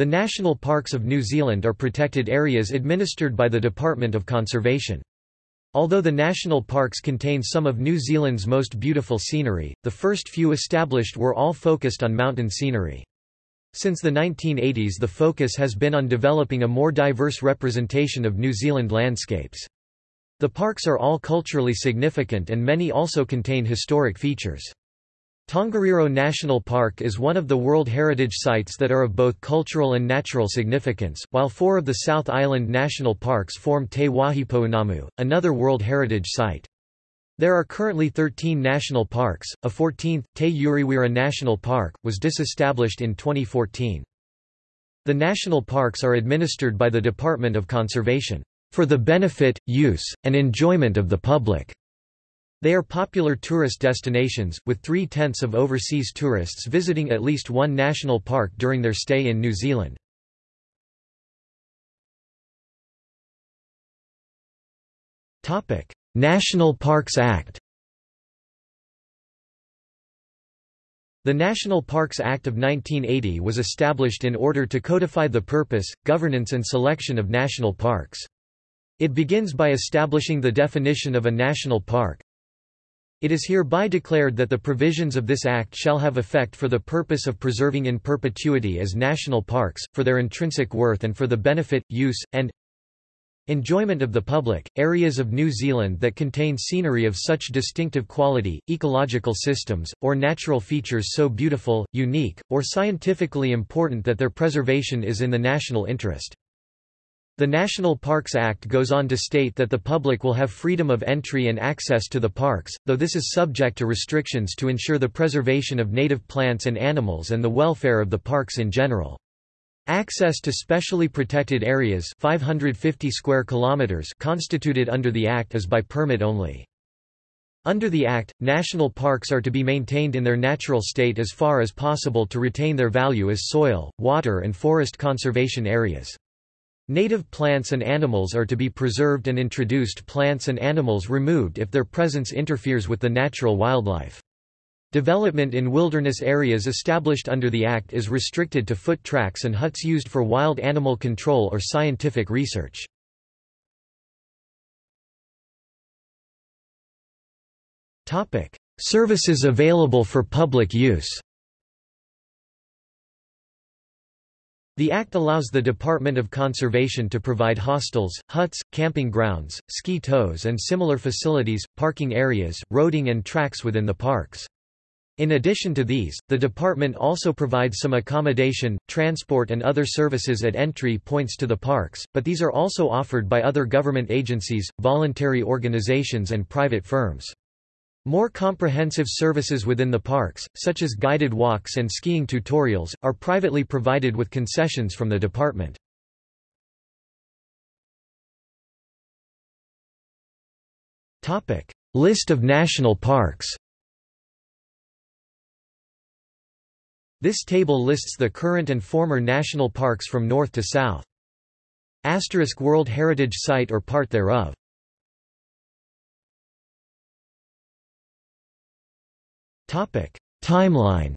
The national parks of New Zealand are protected areas administered by the Department of Conservation. Although the national parks contain some of New Zealand's most beautiful scenery, the first few established were all focused on mountain scenery. Since the 1980s the focus has been on developing a more diverse representation of New Zealand landscapes. The parks are all culturally significant and many also contain historic features. Tongariro National Park is one of the World Heritage Sites that are of both cultural and natural significance, while four of the South Island National Parks form Te Wahipounamu, another World Heritage Site. There are currently 13 national parks, a 14th, Te Urewera National Park, was disestablished in 2014. The national parks are administered by the Department of Conservation, "...for the benefit, use, and enjoyment of the public." They are popular tourist destinations, with three-tenths of overseas tourists visiting at least one national park during their stay in New Zealand. National Parks Act The National Parks Act of 1980 was established in order to codify the purpose, governance and selection of national parks. It begins by establishing the definition of a national park, it is hereby declared that the provisions of this Act shall have effect for the purpose of preserving in perpetuity as national parks, for their intrinsic worth and for the benefit, use, and enjoyment of the public, areas of New Zealand that contain scenery of such distinctive quality, ecological systems, or natural features so beautiful, unique, or scientifically important that their preservation is in the national interest. The National Parks Act goes on to state that the public will have freedom of entry and access to the parks, though this is subject to restrictions to ensure the preservation of native plants and animals and the welfare of the parks in general. Access to specially protected areas 550 square kilometers constituted under the Act is by permit only. Under the Act, national parks are to be maintained in their natural state as far as possible to retain their value as soil, water and forest conservation areas. Native plants and animals are to be preserved and introduced plants and animals removed if their presence interferes with the natural wildlife. Development in wilderness areas established under the Act is restricted to foot tracks and huts used for wild animal control or scientific research. Services available for public use The Act allows the Department of Conservation to provide hostels, huts, camping grounds, ski tows and similar facilities, parking areas, roading and tracks within the parks. In addition to these, the department also provides some accommodation, transport and other services at entry points to the parks, but these are also offered by other government agencies, voluntary organizations and private firms. More comprehensive services within the parks, such as guided walks and skiing tutorials, are privately provided with concessions from the department. List of national parks This table lists the current and former national parks from north to south. Asterisk World Heritage Site or part thereof Topic: Timeline.